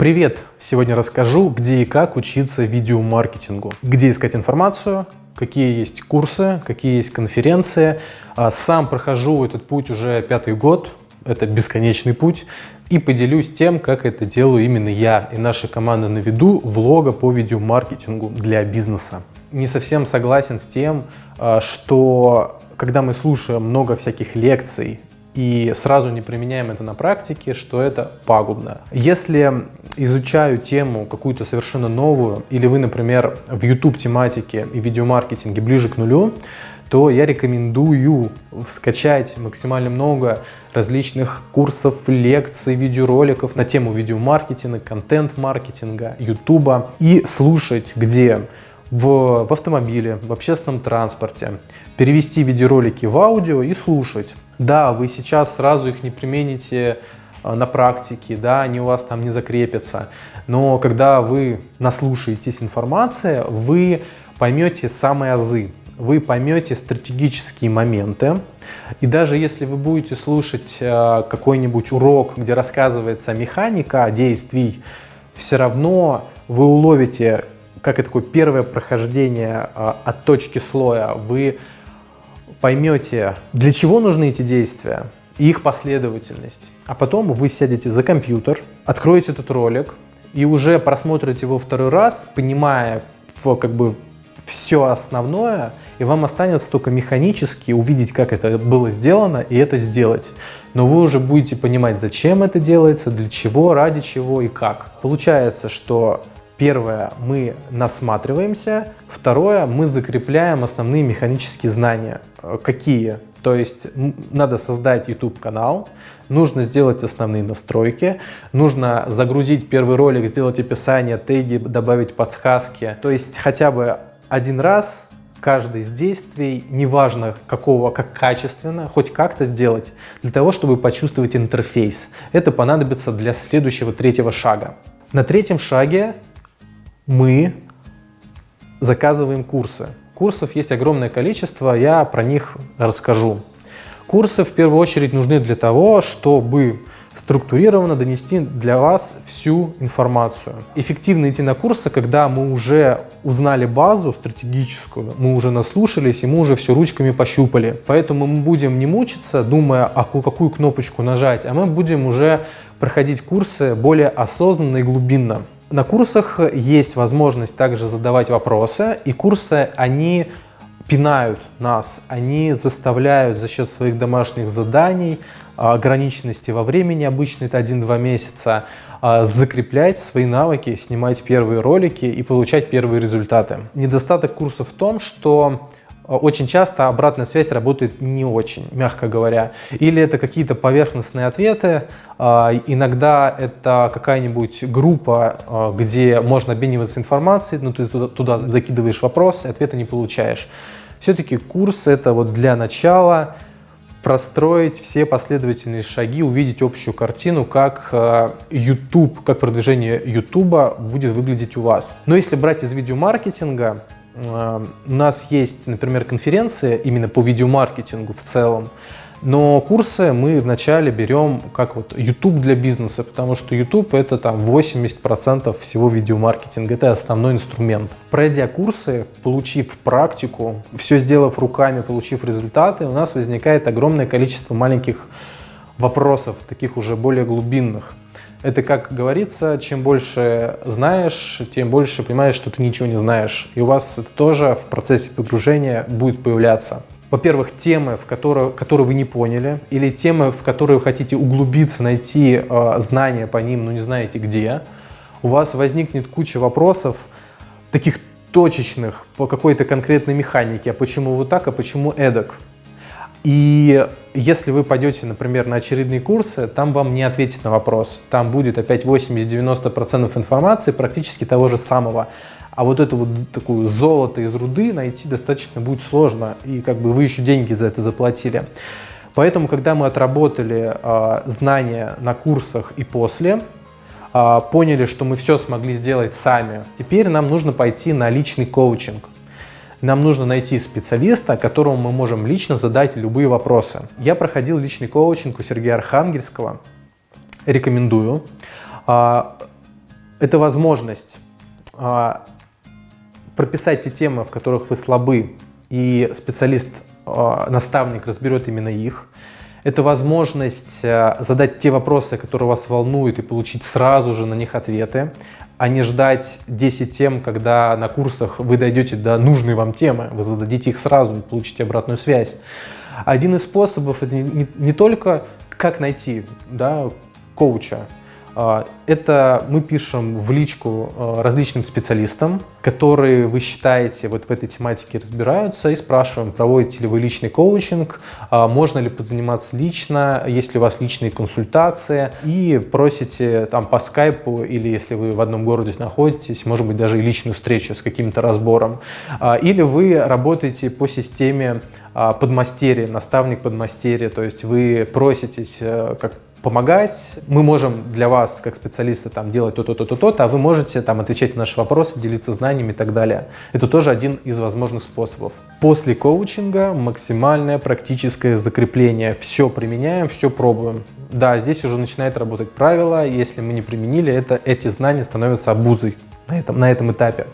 Привет! Сегодня расскажу, где и как учиться видеомаркетингу, где искать информацию, какие есть курсы, какие есть конференции. А, сам прохожу этот путь уже пятый год, это бесконечный путь, и поделюсь тем, как это делаю именно я и наша команда на виду влога по видеомаркетингу для бизнеса. Не совсем согласен с тем, а, что когда мы слушаем много всяких лекций и сразу не применяем это на практике, что это пагубно. Если изучаю тему какую-то совершенно новую, или вы, например, в YouTube тематике и видеомаркетинге ближе к нулю, то я рекомендую скачать максимально много различных курсов, лекций, видеороликов на тему видеомаркетинга, контент-маркетинга, YouTube и слушать, где в, в автомобиле, в общественном транспорте, перевести видеоролики в аудио и слушать. Да, вы сейчас сразу их не примените э, на практике, да, они у вас там не закрепятся, но когда вы наслушаетесь информации, вы поймете самые азы, вы поймете стратегические моменты, и даже если вы будете слушать э, какой-нибудь урок, где рассказывается механика действий, все равно вы уловите как и такое первое прохождение а, от точки слоя, вы поймете, для чего нужны эти действия и их последовательность. А потом вы сядете за компьютер, откроете этот ролик и уже просмотрите его второй раз, понимая как бы все основное, и вам останется только механически увидеть, как это было сделано, и это сделать. Но вы уже будете понимать, зачем это делается, для чего, ради чего и как. Получается, что Первое, мы насматриваемся. Второе, мы закрепляем основные механические знания. Э, какие? То есть надо создать YouTube-канал, нужно сделать основные настройки, нужно загрузить первый ролик, сделать описание, теги, добавить подсказки. То есть хотя бы один раз каждый из действий, неважно какого, как качественно, хоть как-то сделать, для того, чтобы почувствовать интерфейс. Это понадобится для следующего третьего шага. На третьем шаге мы заказываем курсы. Курсов есть огромное количество, я про них расскажу. Курсы в первую очередь нужны для того, чтобы структурированно донести для вас всю информацию. Эффективно идти на курсы, когда мы уже узнали базу стратегическую, мы уже наслушались и мы уже все ручками пощупали. Поэтому мы будем не мучиться, думая, а какую кнопочку нажать, а мы будем уже проходить курсы более осознанно и глубинно. На курсах есть возможность также задавать вопросы, и курсы, они пинают нас, они заставляют за счет своих домашних заданий, а, ограниченности во времени, обычно это 1-2 месяца, а, закреплять свои навыки, снимать первые ролики и получать первые результаты. Недостаток курса в том, что очень часто обратная связь работает не очень, мягко говоря. Или это какие-то поверхностные ответы, а, иногда это какая-нибудь группа, а, где можно обмениваться информацией, но ты туда закидываешь вопрос, и ответа не получаешь. Все-таки курс это вот для начала простроить все последовательные шаги, увидеть общую картину, как э, YouTube, как продвижение YouTube будет выглядеть у вас. Но если брать из видеомаркетинга, у нас есть, например, конференция именно по видеомаркетингу в целом, но курсы мы вначале берем как вот YouTube для бизнеса, потому что YouTube это там 80% всего видеомаркетинга, это основной инструмент. Пройдя курсы, получив практику, все сделав руками, получив результаты, у нас возникает огромное количество маленьких вопросов, таких уже более глубинных. Это, как говорится, чем больше знаешь, тем больше понимаешь, что ты ничего не знаешь. И у вас это тоже в процессе погружения будет появляться. Во-первых, темы, в которые, которые вы не поняли, или темы, в которые вы хотите углубиться, найти э, знания по ним, но не знаете где. У вас возникнет куча вопросов, таких точечных, по какой-то конкретной механике. А почему вот так, а почему эдак? И если вы пойдете, например, на очередные курсы, там вам не ответить на вопрос. Там будет опять 80-90% информации практически того же самого. А вот эту вот такую золото из руды найти достаточно будет сложно. И как бы вы еще деньги за это заплатили. Поэтому, когда мы отработали э, знания на курсах и после, э, поняли, что мы все смогли сделать сами, теперь нам нужно пойти на личный коучинг. Нам нужно найти специалиста, которому мы можем лично задать любые вопросы. Я проходил личный коучинг у Сергея Архангельского, рекомендую. А, Это возможность а, прописать те темы, в которых вы слабы, и специалист, а, наставник разберет именно их. Это возможность а, задать те вопросы, которые вас волнуют, и получить сразу же на них ответы, а не ждать 10 тем, когда на курсах вы дойдете до нужной вам темы, вы зададите их сразу и получите обратную связь. Один из способов это не, не, не только как найти да, коуча, это мы пишем в личку а, различным специалистам, которые вы считаете вот в этой тематике разбираются, и спрашиваем, проводите ли вы личный коучинг, а, можно ли позаниматься лично, есть ли у вас личные консультации, и просите там по скайпу или если вы в одном городе находитесь, может быть даже и личную встречу с каким-то разбором. Или вы работаете по системе подмастерья, наставник подмастерья, то есть вы проситесь э, как помогать. Мы можем для вас, как специалисты, там, делать то-то, то-то, то-то, а вы можете там, отвечать на наши вопросы, делиться знаниями и так далее. Это тоже один из возможных способов. После коучинга максимальное практическое закрепление. Все применяем, все пробуем. Да, здесь уже начинает работать правило. Если мы не применили это, эти знания становятся обузой на этом, на этом этапе.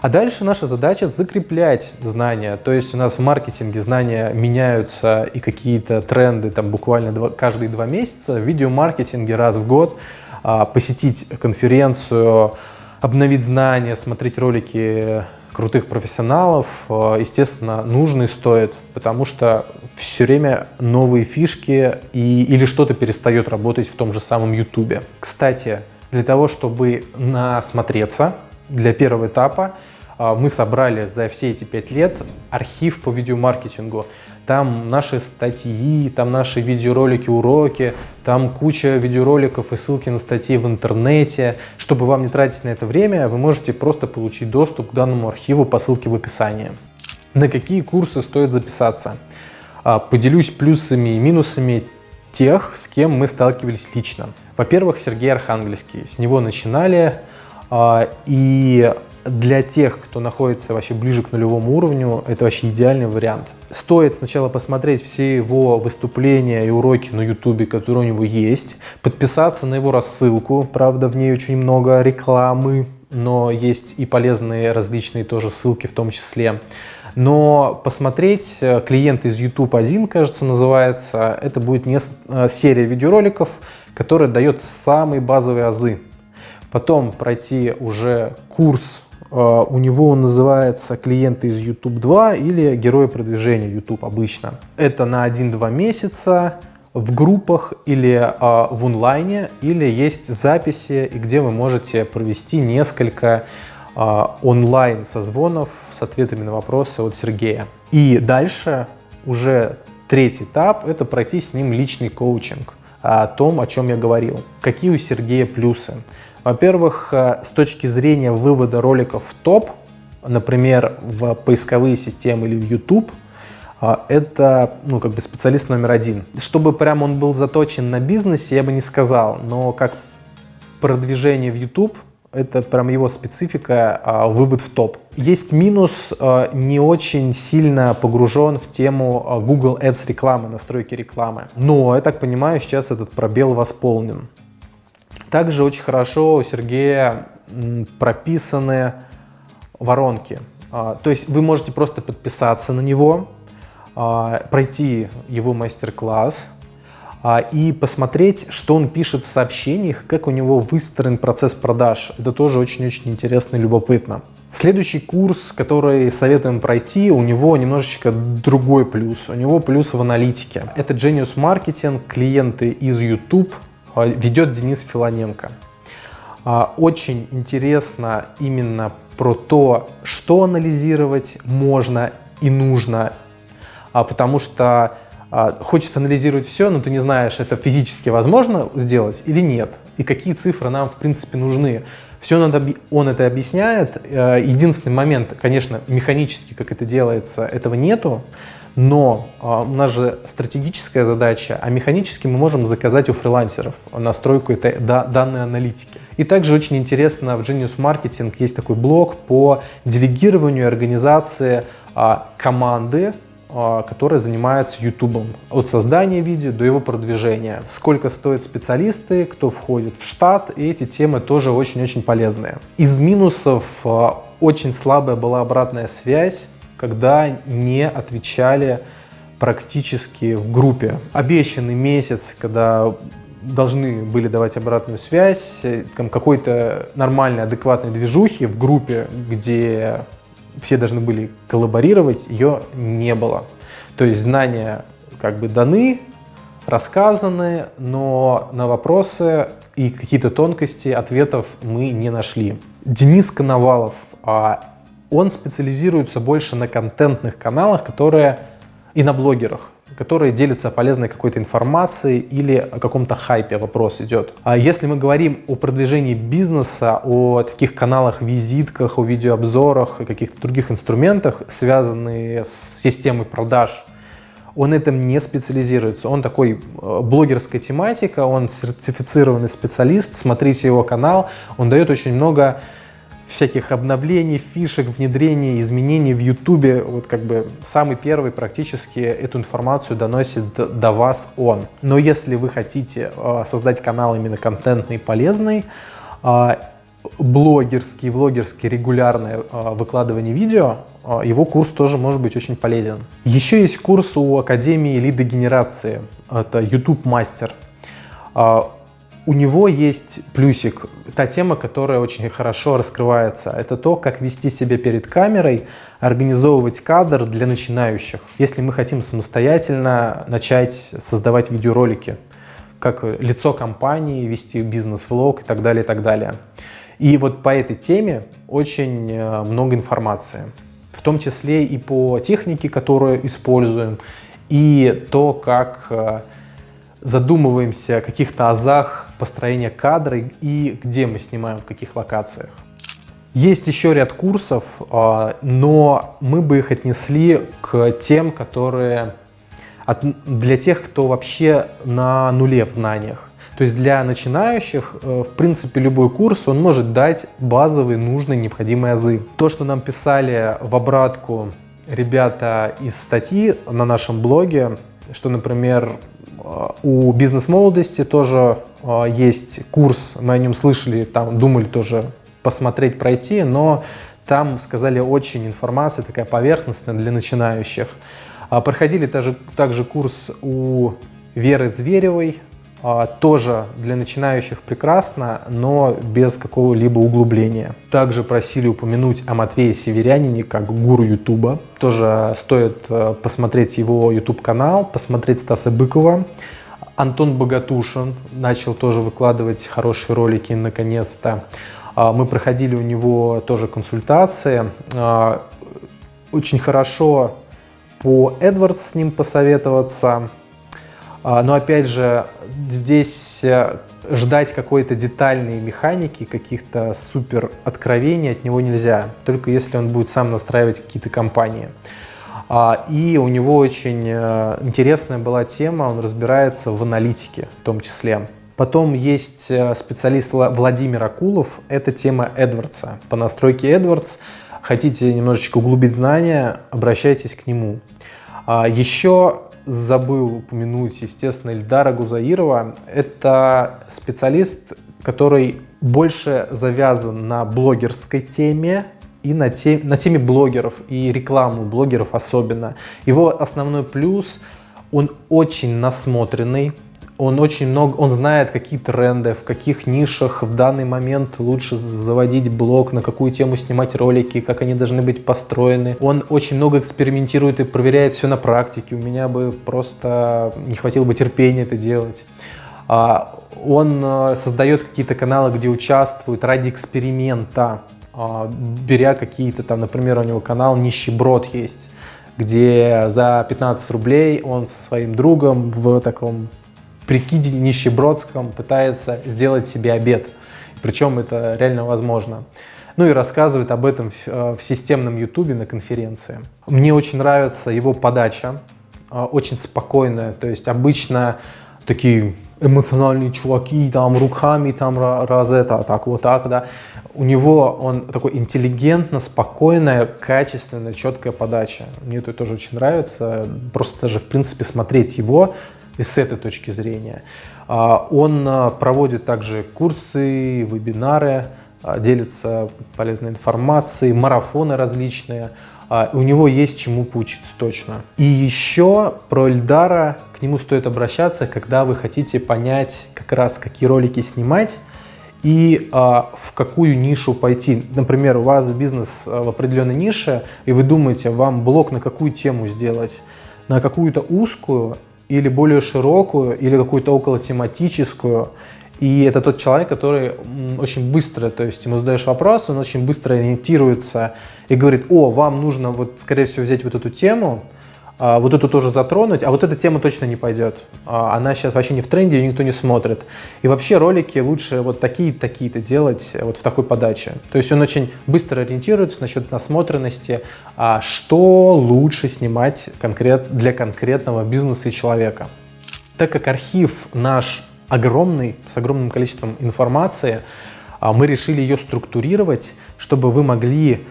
А дальше наша задача закреплять знания. То есть у нас в маркетинге знания меняются и какие-то тренды там буквально два, каждые два месяца. В видеомаркетинге раз в год а, посетить конференцию, обновить знания, смотреть ролики крутых профессионалов, а, естественно, нужно и стоит, потому что все время новые фишки и, или что-то перестает работать в том же самом YouTube. Кстати, для того, чтобы насмотреться, для первого этапа а, мы собрали за все эти пять лет архив по видеомаркетингу. Там наши статьи, там наши видеоролики, уроки, там куча видеороликов и ссылки на статьи в интернете. Чтобы вам не тратить на это время, вы можете просто получить доступ к данному архиву по ссылке в описании. На какие курсы стоит записаться? А, поделюсь плюсами и минусами тех, с кем мы сталкивались лично. Во-первых, Сергей Архангельский. С него начинали, и для тех, кто находится вообще ближе к нулевому уровню, это вообще идеальный вариант. Стоит сначала посмотреть все его выступления и уроки на YouTube, которые у него есть, подписаться на его рассылку, правда в ней очень много рекламы, но есть и полезные различные тоже ссылки в том числе. Но посмотреть э, клиент из YouTube 1, кажется, называется, это будет не э, серия видеороликов, которая дает самые базовые азы потом пройти уже курс, э, у него он называется «Клиенты из YouTube 2» или «Герои продвижения YouTube» обычно. Это на 1-2 месяца в группах или э, в онлайне, или есть записи, где вы можете провести несколько э, онлайн созвонов с ответами на вопросы от Сергея. И дальше уже третий этап – это пройти с ним личный коучинг о том, о чем я говорил. Какие у Сергея плюсы? Во-первых, э, с точки зрения вывода роликов в топ, например, в поисковые системы или в YouTube, э, это ну, как бы специалист номер один. Чтобы прям он был заточен на бизнесе, я бы не сказал, но как продвижение в YouTube, это прям его специфика, а, вывод в топ. Есть минус, э, не очень сильно погружен в тему Google Ads рекламы, настройки рекламы. Но, я так понимаю, сейчас этот пробел восполнен. Также очень хорошо у Сергея прописаны воронки. А, то есть вы можете просто подписаться на него, а, пройти его мастер-класс а, и посмотреть, что он пишет в сообщениях, как у него выстроен процесс продаж. Это тоже очень-очень интересно и любопытно. Следующий курс, который советуем пройти, у него немножечко другой плюс. У него плюс в аналитике. Это Genius Marketing, клиенты из YouTube, ведет Денис Филоненко. А, очень интересно именно про то, что анализировать можно и нужно, а, потому что хочется анализировать все, но ты не знаешь, это физически возможно сделать или нет, и какие цифры нам в принципе нужны. Все надо, он это объясняет. Единственный момент, конечно, механически, как это делается, этого нету, но а, у нас же стратегическая задача, а механически мы можем заказать у фрилансеров настройку этой да, данной аналитики. И также очень интересно в Genius Marketing есть такой блок по делегированию организации а, команды а, которые занимаются YouTube. От создания видео до его продвижения. Сколько стоят специалисты, кто входит в штат. И эти темы тоже очень-очень полезные. Из минусов а, очень слабая была обратная связь, когда не отвечали практически в группе. Обещанный месяц, когда должны были давать обратную связь, какой-то нормальной, адекватной движухи в группе, где все должны были коллаборировать, ее не было. То есть знания как бы даны, рассказаны, но на вопросы и какие-то тонкости ответов мы не нашли. Денис Коновалов, а он специализируется больше на контентных каналах, которые и на блогерах которые делятся полезной какой-то информацией или о каком-то хайпе вопрос идет. А если мы говорим о продвижении бизнеса, о таких каналах, визитках, о видеообзорах и каких-то других инструментах, связанных с системой продаж, он этом не специализируется. Он такой э, блогерская тематика, он сертифицированный специалист, смотрите его канал, он дает очень много всяких обновлений, фишек, внедрений, изменений в YouTube. Вот как бы самый первый практически эту информацию доносит до вас он. Но если вы хотите э, создать канал именно контентный, полезный, э, блогерский, влогерский, регулярное э, выкладывание видео, его курс тоже может быть очень полезен. Еще есть курс у Академии лидогенерации, это YouTube Мастер у него есть плюсик, та тема, которая очень хорошо раскрывается. Это то, как вести себя перед камерой, организовывать кадр для начинающих. Если мы хотим самостоятельно начать создавать видеоролики, как лицо компании, вести бизнес-влог и так далее, и так далее. И вот по этой теме очень э, много информации, в том числе и по технике, которую используем, и то, как э, задумываемся о каких-то азах построения кадра и где мы снимаем, в каких локациях. Есть еще ряд курсов, а, но мы бы их отнесли к тем, которые для тех, кто вообще на нуле в знаниях. То есть для начинающих, э, в принципе, любой курс, он может дать базовые, нужные, необходимые азы. То, что нам писали в обратку ребята из статьи на нашем блоге, что, например, у бизнес-молодости тоже есть курс, мы о нем слышали, там думали тоже посмотреть, пройти, но там сказали очень информация такая поверхностная для начинающих. А, проходили также, также курс у Веры Зверевой, а, тоже для начинающих прекрасно, но без какого-либо углубления. Также просили упомянуть о Матвее Северянине как гуру Ютуба. Тоже стоит э, посмотреть его YouTube канал, посмотреть Стаса Быкова. Антон Богатушин начал тоже выкладывать хорошие ролики наконец-то. А, мы проходили у него тоже консультации. А, очень хорошо по AdWords с ним посоветоваться. А, но опять же, здесь э, ждать какой-то детальной механики, каких-то супер откровений от него нельзя, только если он будет сам настраивать какие-то компании. А, и у него очень э, интересная была тема, он разбирается в аналитике в том числе. Потом есть э, специалист Владимир Акулов, это тема Эдвардса. По настройке Эдвардс хотите немножечко углубить знания, обращайтесь к нему. А, еще забыл упомянуть, естественно, Ильдара Гузаирова. Это специалист, который больше завязан на блогерской теме и на, те, на теме блогеров и рекламу блогеров особенно. Его основной плюс, он очень насмотренный, он очень много, он знает какие тренды, в каких нишах в данный момент лучше заводить блог, на какую тему снимать ролики, как они должны быть построены. Он очень много экспериментирует и проверяет все на практике. У меня бы просто не хватило бы терпения это делать. А, он э, создает какие-то каналы, где участвует ради эксперимента, беря какие-то там, например, у него канал «Нищеброд» есть, где за 15 рублей он со своим другом в таком прикиде нищебродском пытается сделать себе обед. Причем это реально возможно. Ну и рассказывает об этом в, э, в системном ютубе на конференции. Мне очень нравится его подача, э, очень спокойная. То есть обычно такие эмоциональные чуваки, там руками, там раз это, так вот так, да. У него он такой интеллигентно, спокойная, качественная, четкая подача. Мне это тоже очень нравится. Просто даже, в принципе, смотреть его и с этой точки зрения. А, он а, проводит также курсы, вебинары, а, делится полезной информацией, марафоны различные. У него есть чему поучиться точно. И еще про Эльдара, к нему стоит обращаться, когда вы хотите понять как раз, какие ролики снимать, и а, в какую нишу пойти. Например, у вас бизнес в определенной нише, и вы думаете, вам блог на какую тему сделать? На какую-то узкую или более широкую, или какую-то около тематическую. И это тот человек, который очень быстро, то есть ему задаешь вопрос, он очень быстро ориентируется и говорит, о, вам нужно, вот, скорее всего, взять вот эту тему, а, вот эту тоже затронуть, а вот эта тема точно не пойдет. А, она сейчас вообще не в тренде, ее никто не смотрит. И вообще ролики лучше вот такие-такие-то делать вот в такой подаче. То есть он очень быстро ориентируется насчет насмотренности, а что лучше снимать конкрет, для конкретного бизнеса и человека. Так как архив наш огромный, с огромным количеством информации, а, мы решили ее структурировать, чтобы вы могли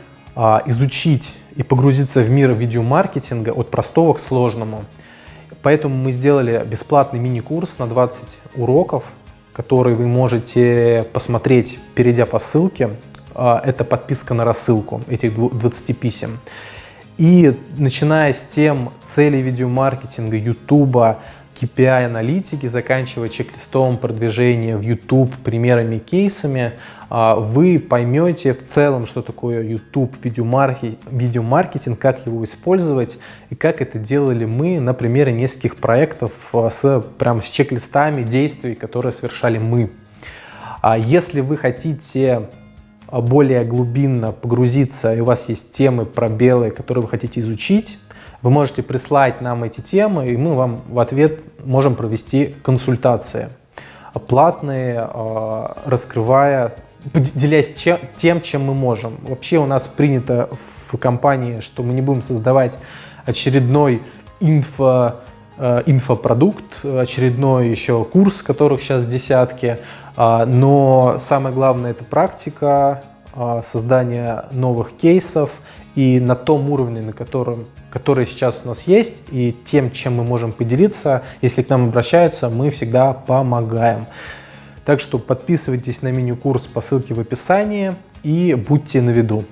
изучить и погрузиться в мир видеомаркетинга от простого к сложному. Поэтому мы сделали бесплатный мини-курс на 20 уроков, который вы можете посмотреть, перейдя по ссылке. А, это подписка на рассылку этих 20 писем. И начиная с тем целей видеомаркетинга, YouTube, KPI-аналитики, заканчивая чек-листовым продвижением в YouTube примерами, кейсами, а, вы поймете в целом, что такое YouTube, видеомаркетинг, видеомаркетинг, как его использовать и как это делали мы на примере нескольких проектов а, с, прям с чек-листами действий, которые совершали мы. А если вы хотите более глубинно погрузиться, и у вас есть темы, пробелы, которые вы хотите изучить, вы можете прислать нам эти темы, и мы вам в ответ можем провести консультации платные, раскрывая поделясь тем, чем мы можем. Вообще у нас принято в компании, что мы не будем создавать очередной инфо, э, инфопродукт, очередной еще курс, которых сейчас десятки, а, но самое главное это практика, а, создание новых кейсов и на том уровне, на котором, который сейчас у нас есть, и тем, чем мы можем поделиться, если к нам обращаются, мы всегда помогаем. Так что подписывайтесь на мини-курс по ссылке в описании и будьте на виду.